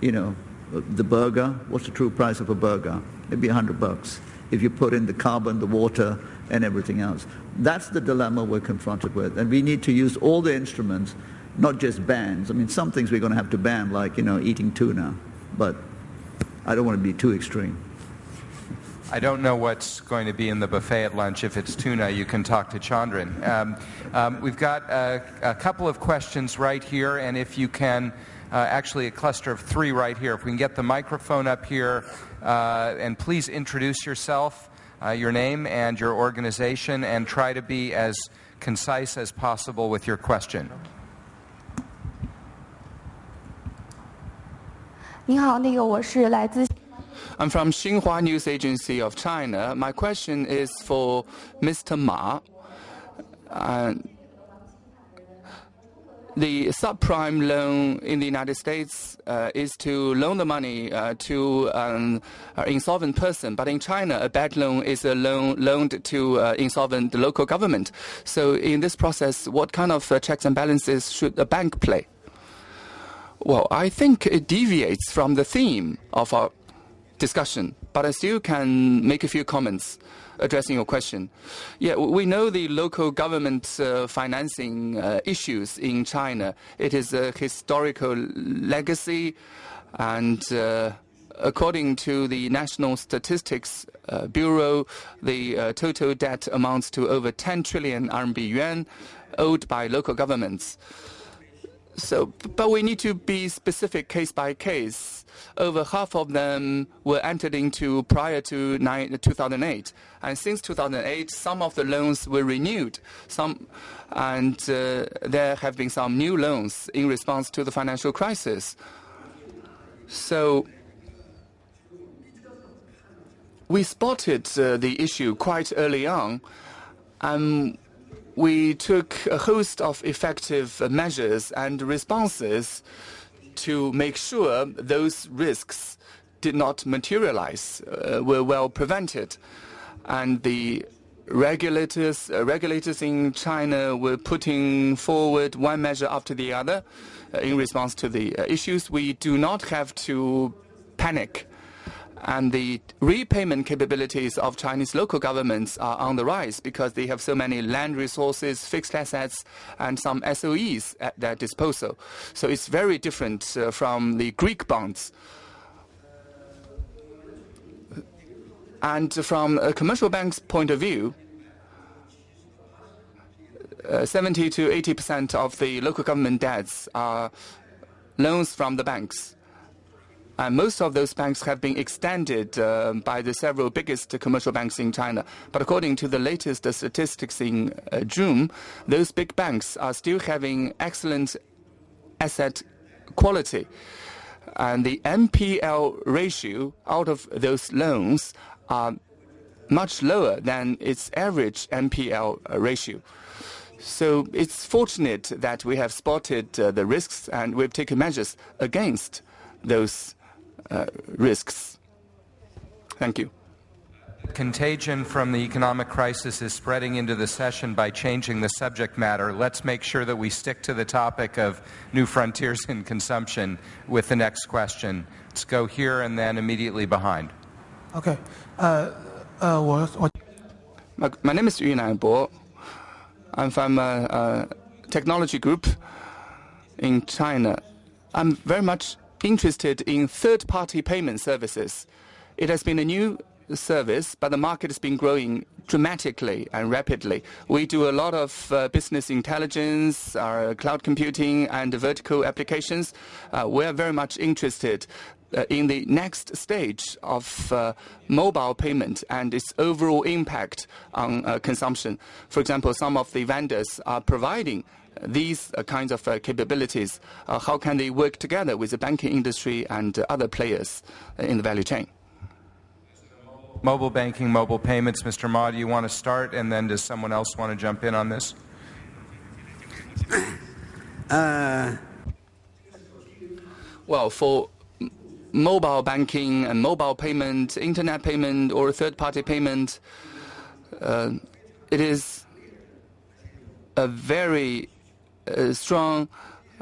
you know, the burger. What's the true price of a burger? Maybe a hundred bucks. If you put in the carbon, the water, and everything else. That's the dilemma we're confronted with. And we need to use all the instruments, not just bans. I mean, some things we're going to have to ban, like, you know, eating tuna. But I don't want to be too extreme. I don't know what's going to be in the buffet at lunch. If it's tuna, you can talk to Chandran. Um, um, we've got a, a, couple of questions right here, and if you can, uh, actually a cluster of three right here. If we can get the microphone up here, uh, and please introduce yourself, uh, your name and your organization, and try to be as concise as possible with your question. 你好，那个我是来自。 I'm from Xinhua News Agency of China. My question is for Mr. Ma. Uh, the subprime loan in the United States uh, is to loan the money uh, to an insolvent person, but in China, a bad loan is a loan loaned to uh, insolvent local government. So, in this process, what kind of uh, checks and balances should a bank play? Well, I think it deviates from the theme of our discussion, but I still can make a few comments addressing your question. Yeah, we know the local government uh, financing uh, issues in China. It is a historical legacy, and uh, according to the National Statistics uh, Bureau, the uh, total debt amounts to over 10 trillion RMB yuan owed by local governments. So, but we need to be specific case by case. Over half of them were entered into prior to 2008, and since 2008, some of the loans were renewed. Some, and uh, there have been some new loans in response to the financial crisis. So. We spotted uh, the issue quite early on, and we took a host of effective measures and responses to make sure those risks did not materialize, uh, were well prevented. And the regulators, uh, regulators in China were putting forward one measure after the other uh, in response to the uh, issues. We do not have to panic. And the repayment capabilities of Chinese local governments are on the rise because they have so many land resources, fixed assets, and some SOEs at their disposal. So it's very different uh, from the Greek bonds. And from a commercial bank's point of view, uh, 70 to 80 percent of the local government debts are loans from the banks. And most of those banks have been extended uh, by the several biggest commercial banks in China. But according to the latest statistics in uh, June, those big banks are still having excellent asset quality. And the NPL ratio out of those loans are much lower than its average NPL ratio. So it's fortunate that we have spotted uh, the risks and we've taken measures against those risks. Thank you. Contagion from the economic crisis is spreading into the session by changing the subject matter. Let's make sure that we stick to the topic of new frontiers in consumption with the next question. Let's go here and then immediately behind. Okay. Uh, uh, my, my, name is Yunan Bo. I'm from a, a technology group in China. I'm very much interested in third-party payment services. It has been a new service, but the market has been growing dramatically and rapidly. We do a lot of uh, business intelligence, uh, cloud computing, and vertical applications. Uh, we are very much interested uh, in the next stage of uh, mobile payment and its overall impact on uh, consumption. For example, some of the vendors are providing these uh, kinds of uh, capabilities. Uh, how can they work together with the banking industry and other players in the value chain? Mobile banking, mobile payments. Mr. Ma, do you want to start, and then does someone else want to jump in on this? Uh, well, for mobile banking and mobile payment, internet payment, or third-party payment, uh, it is a very uh, strong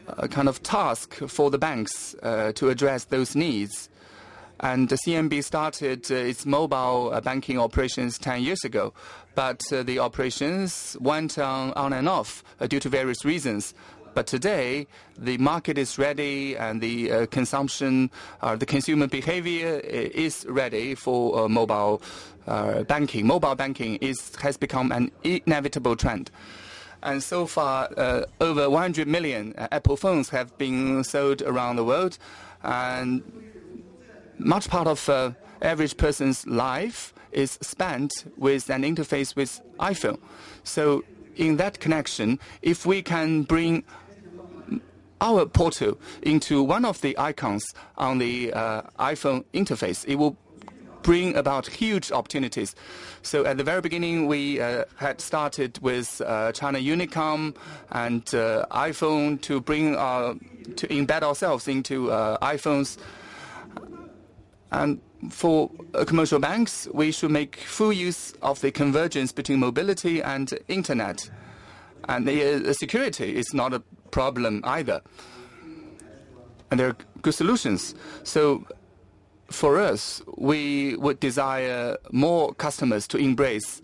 uh, kind of task for the banks uh, to address those needs. And the CMB started uh, its mobile banking operations 10 years ago, but the operations went on, on and off due to various reasons. But today, the market is ready and the uh, consumption, uh, the consumer behavior is ready for uh, mobile banking. Mobile banking is, has become an inevitable trend. And so far, uh, over 100 million uh, Apple phones have been sold around the world. And much part of average person's life is spent with an interface with iPhone. So in that connection, if we can bring our portal into one of the icons on the uh, iPhone interface, it will bring about huge opportunities. So at the very beginning, we uh, had started with uh, China Unicom and uh, iPhone to bring uh, to embed ourselves into uh, iPhones. And for uh, commercial banks, we should make full use of the convergence between mobility and internet. And the security is not a problem either. And there are good solutions. So for us, we would desire more customers to embrace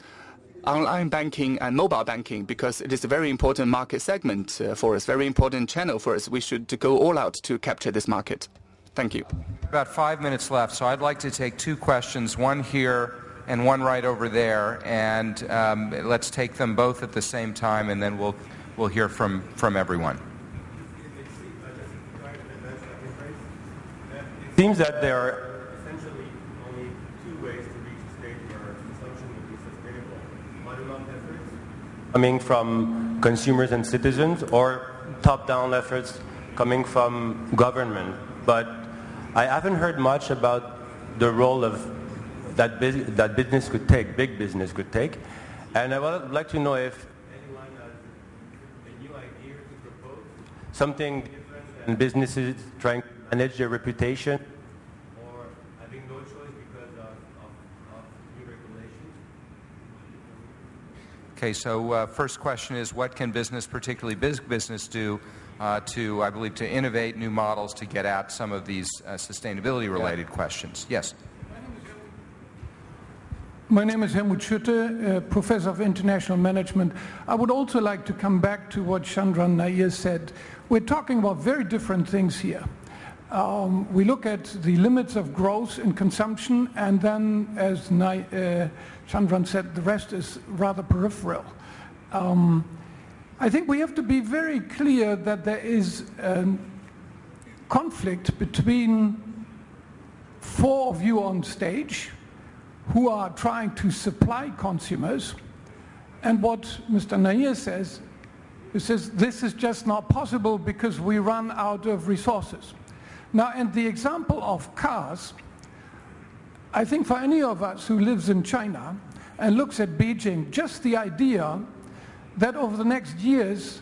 online banking and mobile banking because it is a very important market segment uh, for us, very important channel for us. We should go all out to capture this market. Thank you. About five minutes left, so I'd like to take two questions, one here and one right over there, and um, let's take them both at the same time, and then we'll, we'll hear from, from everyone. seems that there are essentially only two ways to reach a state where consumption will be sustainable. Bottom-up efforts coming from consumers and citizens or top-down efforts coming from government. But I haven't heard much about the role of that, that business could take, big business could take. And I would like to know if anyone has a new idea to propose, something different than businesses trying to manage their reputation or having no choice because of, of, of new regulations? Okay, so uh, first question is what can business, particularly big business, do uh, to, I believe, to innovate new models to get at some of these uh, sustainability related yeah. questions? Yes. My name is Helmut Schütte, uh, Professor of International Management. I would also like to come back to what Chandran Nair said. We're talking about very different things here. Um, we look at the limits of growth in consumption, and then, as Nai, uh, Chandran said, the rest is rather peripheral. Um, I think we have to be very clear that there is a conflict between four of you on stage who are trying to supply consumers and what Mr. Nair says, he says this is just not possible because we run out of resources. Now, in the example of cars, I think for any of us who lives in China and looks at Beijing, just the idea that over the next years,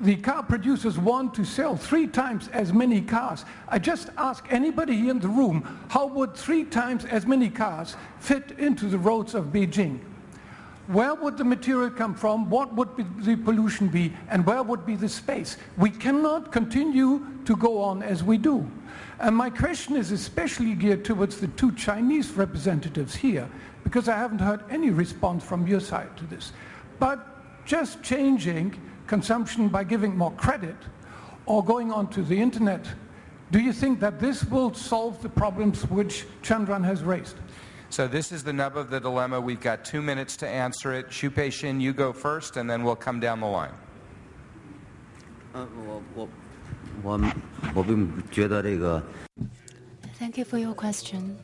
the car producers want to sell three times as many cars. I just ask anybody here in the room, how would three times as many cars fit into the roads of Beijing? Where would the material come from? What would be the pollution be? And where would be the space? We cannot continue to go on as we do. And my question is especially geared towards the two Chinese representatives here, because I haven't heard any response from your side to this. But just changing consumption by giving more credit or going onto the internet, do you think that this will solve the problems which Chandran has raised? So this is the nub of the dilemma. We've got two minutes to answer it. Xu Peixin, you go first, and then we'll come down the line. Uh, Thank you for your question.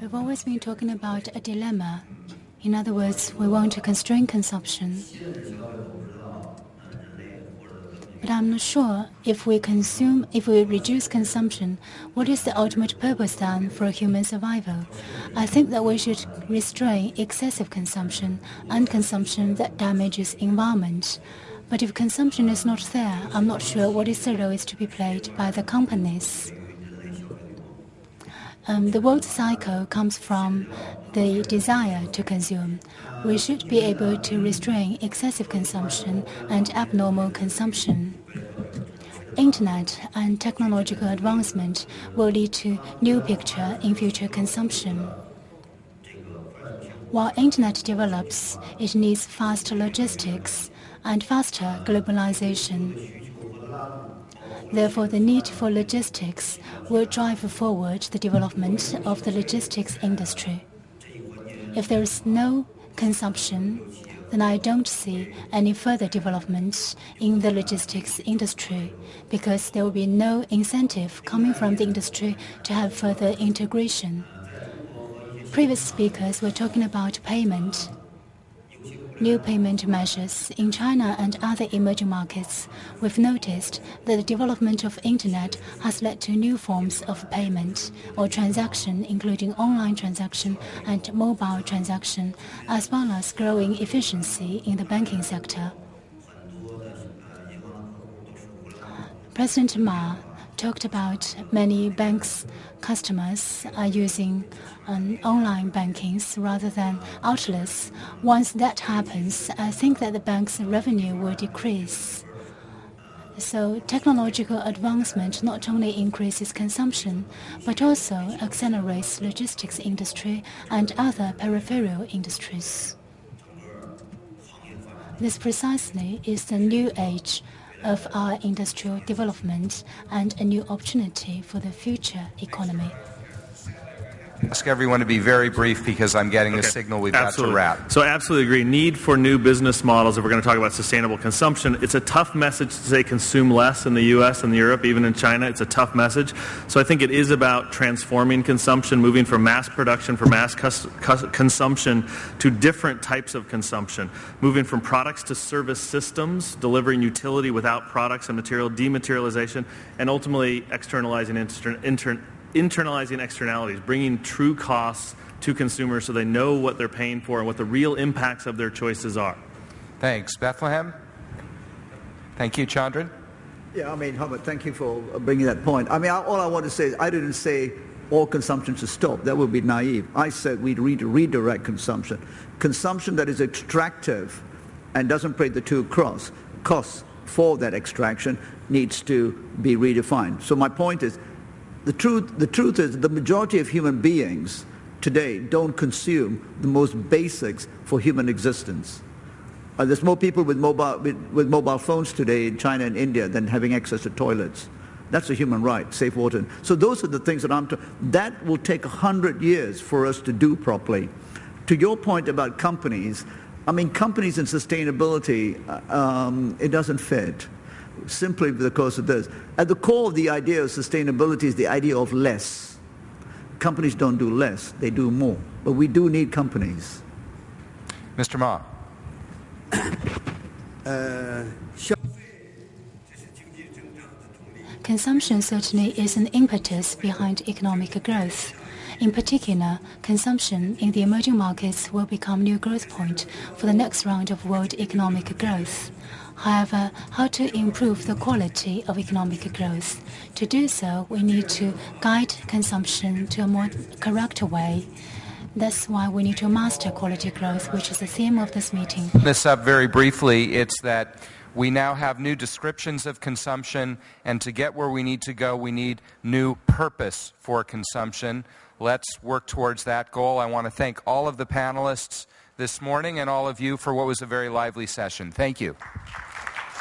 We've always been talking about a dilemma. In other words, we want to constrain consumption. But I'm not sure if we consume, if we reduce consumption, what is the ultimate purpose then for human survival? I think that we should restrain excessive consumption and consumption that damages environment. But if consumption is not there, I'm not sure what is the role is to be played by the companies. Um, the world cycle comes from the desire to consume. We should be able to restrain excessive consumption and abnormal consumption. Internet and technological advancement will lead to new picture in future consumption. While Internet develops, it needs fast logistics and faster globalization. Therefore, the need for logistics will drive forward the development of the logistics industry. If there is no consumption, then I don't see any further development in the logistics industry because there will be no incentive coming from the industry to have further integration. Previous speakers were talking about payment new payment measures in China and other emerging markets, we've noticed that the development of internet has led to new forms of payment or transaction, including online transaction and mobile transaction, as well as growing efficiency in the banking sector. President Ma talked about many banks customers are using um, online bankings rather than outlets. Once that happens, I think that the bank's revenue will decrease. So technological advancement not only increases consumption, but also accelerates logistics industry and other peripheral industries. This precisely is the new age of our industrial development and a new opportunity for the future economy ask everyone to be very brief because I'm getting okay. the signal we've absolutely. got to wrap. So I absolutely agree. Need for new business models if we're going to talk about sustainable consumption. It's a tough message to say consume less in the U.S. and Europe, even in China. It's a tough message. So I think it is about transforming consumption, moving from mass production for mass cus- cus- consumption to different types of consumption, moving from products to service systems, delivering utility without products and material dematerialization, and ultimately externalizing inter- inter- internalizing externalities, bringing true costs to consumers so they know what they're paying for and what the real impacts of their choices are. Thanks. Bethlehem? Thank you, Chandran. Yeah, I mean, Hubert, thank you for bringing that point. I mean, all I want to say is I didn't say all consumption should stop. That would be naive. I said we'd re- redirect consumption. Consumption that is extractive and doesn't pay the two cross costs for that extraction needs to be redefined. So my point is, the truth, the truth is the majority of human beings today don't consume the most basics for human existence. Uh, there's more people with mobile, with, with mobile phones today in China and India than having access to toilets. That's a human right, safe water. So those are the things that I'm. That will take a hundred years for us to do properly. To your point about companies, I mean, companies and sustainability, uh, um, it doesn't fit simply because of this. At the core of the idea of sustainability is the idea of less. Companies don't do less, they do more. But we do need companies. Mr. Ma. Consumption certainly is an impetus behind economic growth. In particular, consumption in the emerging markets will become new growth point for the next round of world economic growth. However, how to improve the quality of economic growth? To do so, we need to guide consumption to a more correct way. That's why we need to master quality growth, which is the theme of this meeting. This up very briefly. It's that we now have new descriptions of consumption, and to get where we need to go, we need new purpose for consumption. Let's work towards that goal. I want to thank all of the panelists this morning and all of you for what was a very lively session. Thank you.